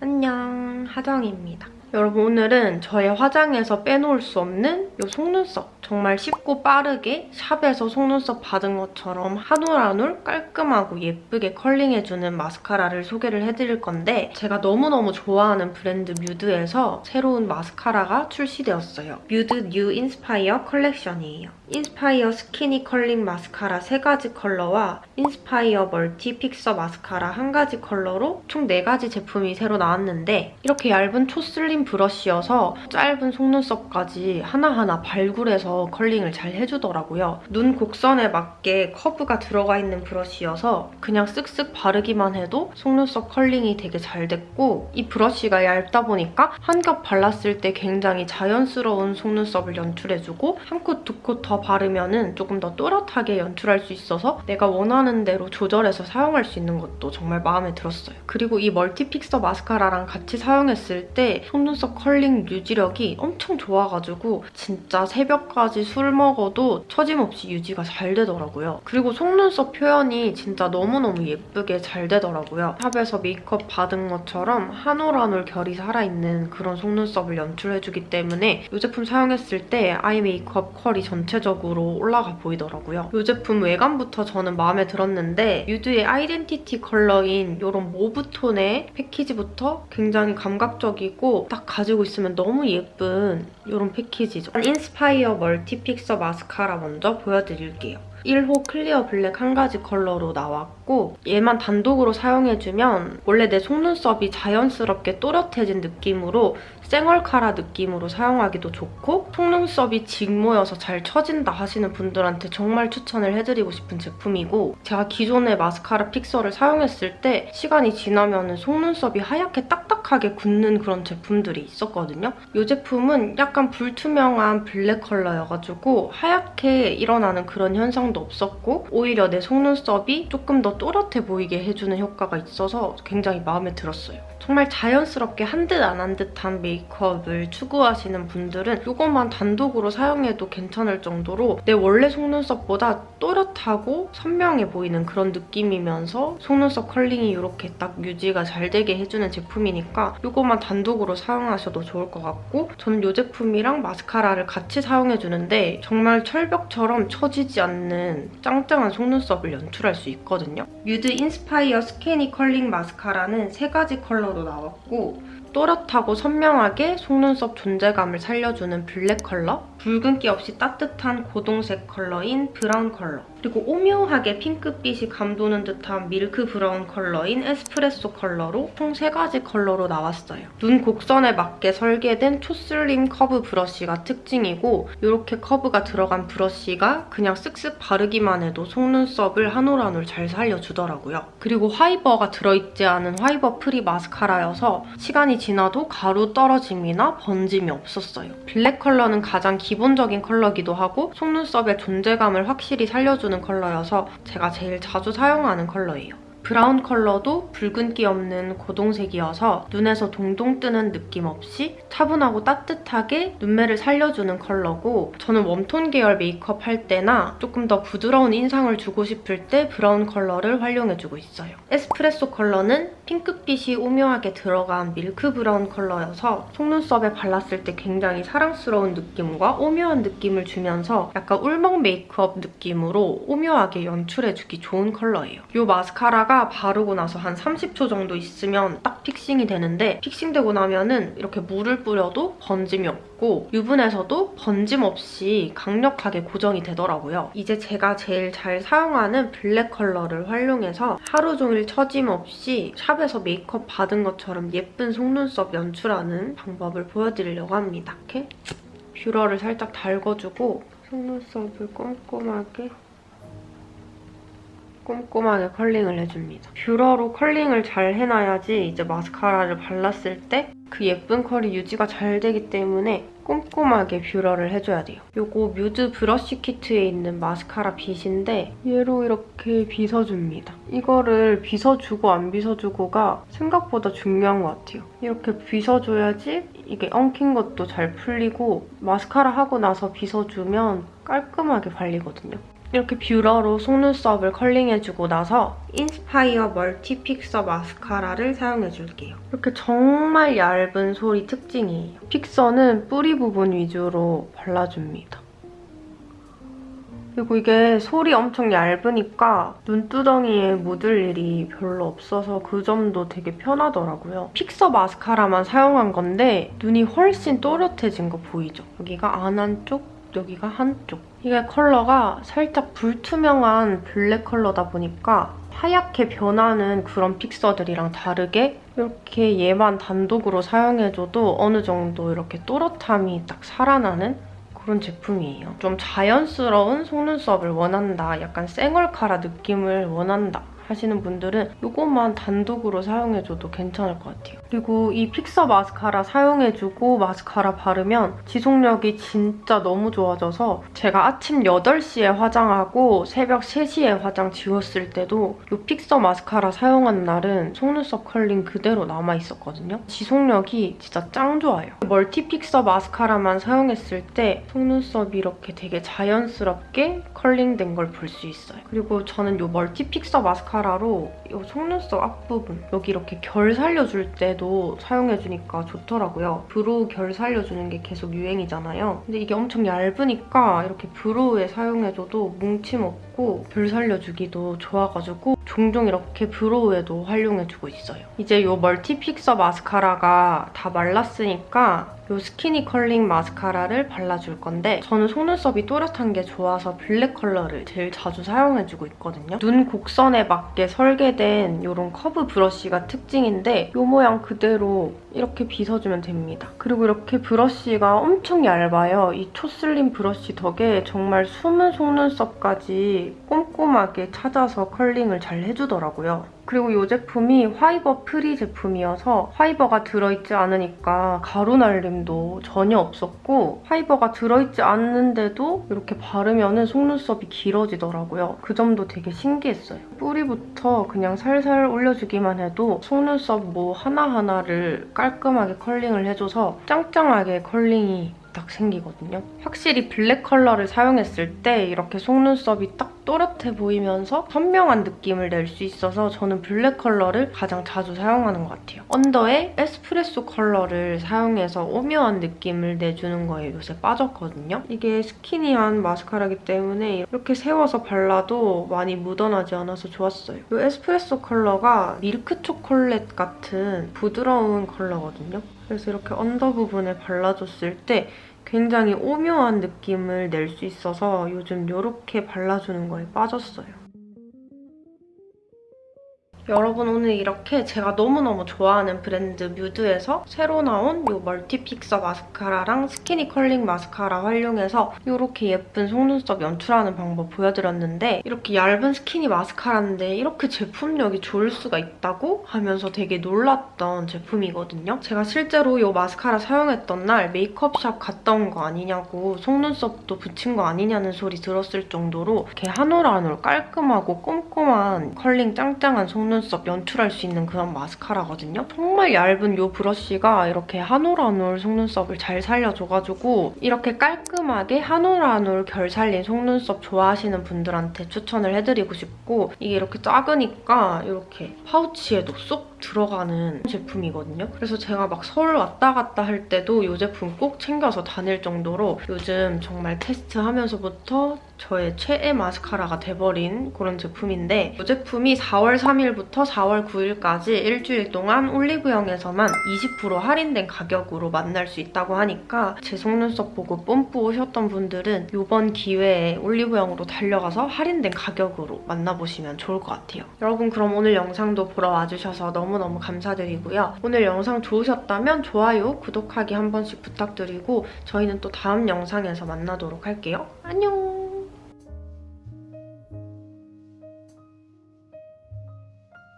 안녕, 하정입니다. 여러분 오늘은 저의 화장에서 빼놓을 수 없는 이 속눈썹 정말 쉽고 빠르게 샵에서 속눈썹 받은 것처럼 한 올 한 올 깔끔하고 예쁘게 컬링해주는 마스카라를 소개를 해드릴 건데 제가 너무너무 좋아하는 브랜드 뮤드에서 새로운 마스카라가 출시되었어요. 뮤드 뉴 인스파이어 컬렉션이에요. 인스파이어 스키니 컬링 마스카라 3가지 컬러와 인스파이어 멀티 픽서 마스카라 1가지 컬러로 총 4가지 제품이 새로 나왔는데 이렇게 얇은 초슬림 브러쉬여서 짧은 속눈썹까지 하나하나 발굴해서 컬링을 잘 해주더라고요. 눈 곡선에 맞게 커브가 들어가 있는 브러쉬여서 그냥 쓱쓱 바르기만 해도 속눈썹 컬링이 되게 잘 됐고 이 브러쉬가 얇다 보니까 한 겹 발랐을 때 굉장히 자연스러운 속눈썹을 연출해주고 한 콧 두 콧 더 바르면 은 조금 더 또렷하게 연출할 수 있어서 내가 원하는 대로 조절해서 사용할 수 있는 것도 정말 마음에 들었어요. 그리고 이 멀티픽서 마스카라랑 같이 사용했을 때 속눈썹 컬링 유지력이 엄청 좋아가지고 진짜 새벽까지 술 먹어도 처짐없이 유지가 잘 되더라고요. 그리고 속눈썹 표현이 진짜 너무너무 예쁘게 잘 되더라고요. 샵에서 메이크업 받은 것처럼 한 올 한 올 결이 살아있는 그런 속눈썹을 연출해주기 때문에 이 제품 사용했을 때 아이 메이크업 퀄이 전체적으로 올라가 보이더라고요. 이 제품 외관부터 저는 마음에 들었는데 뮤드의 아이덴티티 컬러인 이런 모브 톤의 패키지부터 굉장히 감각적이고 딱 가지고 있으면 너무 예쁜 이런 패키지죠. 인스파이어 멀티픽서 마스카라 먼저 보여드릴게요. 1호 클리어 블랙 한 가지 컬러로 나왔고 얘만 단독으로 사용해주면 원래 내 속눈썹이 자연스럽게 또렷해진 느낌으로 쌩얼카라 느낌으로 사용하기도 좋고 속눈썹이 직모여서 잘 처진다 하시는 분들한테 정말 추천을 해드리고 싶은 제품이고 제가 기존의 마스카라 fixer를 사용했을 때 시간이 지나면 속눈썹이 하얗게 딱딱하게 굳는 그런 제품들이 있었거든요. 이 제품은 약간 불투명한 블랙 컬러여가지고 하얗게 일어나는 그런 현상도 없었고 오히려 내 속눈썹이 조금 더 또렷해 보이게 해주는 효과가 있어서 굉장히 마음에 들었어요. 정말 자연스럽게 한 듯 안 한 듯한 메이크업을 추구하시는 분들은 이것만 단독으로 사용해도 괜찮을 정도로 내 원래 속눈썹보다 또렷하고 선명해 보이는 그런 느낌이면서 속눈썹 컬링이 이렇게 딱 유지가 잘 되게 해주는 제품이니까 이것만 단독으로 사용하셔도 좋을 것 같고 저는 이 제품이랑 마스카라를 같이 사용해주는데 정말 철벽처럼 처지지 않는 짱짱한 속눈썹을 연출할 수 있거든요. 뮤드 인스파이어 스키니 컬링 마스카라는 세 가지 컬러로 나왔고 또렷하고 선명하게 속눈썹 존재감을 살려주는 블랙 컬러, 붉은기 없이 따뜻한 고동색 컬러인 브라운 컬러, 그리고 오묘하게 핑크빛이 감도는 듯한 밀크 브라운 컬러인 에스프레소 컬러로 총 3가지 컬러로 나왔어요. 눈 곡선에 맞게 설계된 초슬림 커브 브러쉬가 특징이고 이렇게 커브가 들어간 브러쉬가 그냥 쓱쓱 바르기만 해도 속눈썹을 한 올 한 올 잘 살려주더라고요. 그리고 fiber가 들어있지 않은 fiber free 마스카라여서 시간이 지나도 가루 떨어짐이나 번짐이 없었어요. 블랙 컬러는 가장 기본적인 컬러기도 하고 속눈썹의 존재감을 확실히 살려주는 컬러여서 제가 제일 자주 사용하는 컬러예요. 브라운 컬러도 붉은기 없는 고동색이어서 눈에서 동동 뜨는 느낌 없이 차분하고 따뜻하게 눈매를 살려주는 컬러고 저는 웜톤 계열 메이크업 할 때나 조금 더 부드러운 인상을 주고 싶을 때 브라운 컬러를 활용해주고 있어요. 에스프레소 컬러는 핑크빛이 오묘하게 들어간 밀크 브라운 컬러여서 속눈썹에 발랐을 때 굉장히 사랑스러운 느낌과 오묘한 느낌을 주면서 약간 울먹 메이크업 느낌으로 오묘하게 연출해주기 좋은 컬러예요. 이 마스카라가 바르고 나서 한 30초 정도 있으면 딱 fixing이 되는데 fixing되고 나면은 이렇게 물을 뿌려도 번짐이 없고 유분에서도 번짐 없이 강력하게 고정이 되더라고요. 이제 제가 제일 잘 사용하는 블랙 컬러를 활용해서 하루 종일 처짐 없이 shop에서 메이크업 받은 것처럼 예쁜 속눈썹 연출하는 방법을 보여드리려고 합니다. 이렇게 뷰러를 살짝 달궈주고 속눈썹을 꼼꼼하게 꼼꼼하게 curling을 해줍니다. 뷰러로 curling을 잘 해놔야지 이제 마스카라를 발랐을 때 그 예쁜 컬이 유지가 잘 되기 때문에 꼼꼼하게 뷰러를 해줘야 돼요. 이거 MUDE 브러쉬 키트에 있는 마스카라 빗인데 얘로 이렇게 빗어줍니다. 이거를 빗어주고 안 빗어주고가 생각보다 중요한 것 같아요. 이렇게 빗어줘야지 이게 엉킨 것도 잘 풀리고 마스카라 하고 나서 빗어주면 깔끔하게 발리거든요. 이렇게 뷰러로 속눈썹을 curling해주고 나서 Inspire multi fixer 마스카라를 사용해줄게요. 이렇게 정말 얇은 솔이 특징이에요. 픽서는 뿌리 부분 위주로 발라줍니다. 그리고 이게 솔이 엄청 얇으니까 눈두덩이에 묻을 일이 별로 없어서 그 점도 되게 편하더라고요. 픽서 마스카라만 사용한 건데 눈이 훨씬 또렷해진 거 보이죠? 여기가 안 한쪽, 여기가 한쪽. 이게 컬러가 살짝 불투명한 블랙 컬러다 보니까 하얗게 변하는 그런 fixer들이랑 다르게 이렇게 얘만 단독으로 사용해줘도 어느 정도 이렇게 또렷함이 딱 살아나는 그런 제품이에요. 좀 자연스러운 속눈썹을 원한다, 약간 쌩얼카라 느낌을 원한다 하시는 분들은 이것만 단독으로 사용해줘도 괜찮을 것 같아요. 그리고 이 픽서 마스카라 사용해주고 마스카라 바르면 지속력이 진짜 너무 좋아져서 제가 아침 8시에 화장하고 새벽 3시에 화장 지웠을 때도 이 픽서 마스카라 사용한 날은 속눈썹 컬링 그대로 남아있었거든요. 지속력이 진짜 짱 좋아요. multi fixer 마스카라만 사용했을 때 속눈썹이 이렇게 되게 자연스럽게 curling된 걸 볼 수 있어요. 그리고 저는 이 multi fixer 마스카라로 이 속눈썹 앞부분 여기 이렇게 결 살려줄 때도 사용해주니까 좋더라고요. brow 결 살려주는 게 계속 유행이잖아요. 근데 이게 엄청 얇으니까 이렇게 brow에 사용해줘도 뭉침 없고 결 살려주기도 좋아가지고 종종 이렇게 brow에도 활용해주고 있어요. 이제 이 multi fixer 마스카라가 다 말랐으니까 이 skinny curling 마스카라를 발라줄 건데 저는 속눈썹이 또렷한 게 좋아서 블랙 컬러를 제일 자주 사용해주고 있거든요. 눈 곡선에 맞게 설계된 이런 커브 브러쉬가 특징인데 이 모양 그대로 이렇게 빗어주면 됩니다. 그리고 이렇게 브러쉬가 엄청 얇아요. 이 초슬림 브러쉬 덕에 정말 숨은 속눈썹까지 꼼꼼하게 찾아서 curling을 잘 해주더라고요. 그리고 이 제품이 fiber free 제품이어서 fiber가 들어있지 않으니까 가루 날림도 전혀 없었고 fiber가 들어있지 않는데도 이렇게 바르면 속눈썹이 길어지더라고요. 그 점도 되게 신기했어요. 뿌리부터 그냥 살살 올려주기만 해도 속눈썹 뭐 하나하나를 깔끔하게 curling을 해줘서 짱짱하게 curling이 딱 생기거든요. 확실히 블랙 컬러를 사용했을 때 이렇게 속눈썹이 딱 또렷해 보이면서 선명한 느낌을 낼 수 있어서 저는 블랙 컬러를 가장 자주 사용하는 것 같아요. under에 에스프레소 컬러를 사용해서 오묘한 느낌을 내주는 거에 요새 빠졌거든요. 이게 skinny한 마스카라기 때문에 이렇게 세워서 발라도 많이 묻어나지 않아서 좋았어요. 이 에스프레소 컬러가 밀크 초콜릿 같은 부드러운 컬러거든요. 그래서 이렇게 under 부분에 발라줬을 때 굉장히 오묘한 느낌을 낼 수 있어서 요즘 이렇게 발라주는 거에 빠졌어요. 여러분 오늘 이렇게 제가 너무너무 좋아하는 브랜드 MUDE에서 새로 나온 이 multi fixer 마스카라랑 skinny curling 마스카라 활용해서 이렇게 예쁜 속눈썹 연출하는 방법 보여드렸는데 이렇게 얇은 스키니 마스카라인데 이렇게 제품력이 좋을 수가 있다고 하면서 되게 놀랐던 제품이거든요. 제가 실제로 이 마스카라 사용했던 날 메이크업shop 갔다 온 거 아니냐고 속눈썹도 붙인 거 아니냐는 소리 들었을 정도로 이렇게 한 올 한 올 깔끔하고 꼼꼼한 컬링 짱짱한 속눈썹 속눈썹 연출할 수 있는 그런 마스카라거든요. 정말 얇은 이 브러쉬가 이렇게 한 올 한 올 속눈썹을 잘 살려줘가지고 이렇게 깔끔하게 한 올 한 올 결 살린 속눈썹 좋아하시는 분들한테 추천을 해드리고 싶고 이게 이렇게 작으니까 이렇게 파우치에도 쏙 들어가는 제품이거든요. 그래서 제가 막 서울 왔다 갔다 할 때도 이 제품 꼭 챙겨서 다닐 정도로 요즘 정말 테스트하면서부터 저의 최애 마스카라가 돼버린 그런 제품인데 이 제품이 4월 3일부터 4월 9일까지 일주일 동안 올리브영에서만 20% 할인된 가격으로 만날 수 있다고 하니까 제 속눈썹 보고 뽐뿌 오셨던 분들은 이번 기회에 올리브영으로 달려가서 할인된 가격으로 만나보시면 좋을 것 같아요. 여러분 그럼 오늘 영상도 보러 와주셔서 너무너무 감사드리고요. 오늘 영상 좋으셨다면 좋아요, 구독하기 한 번씩 부탁드리고 저희는 또 다음 영상에서 만나도록 할게요. 안녕!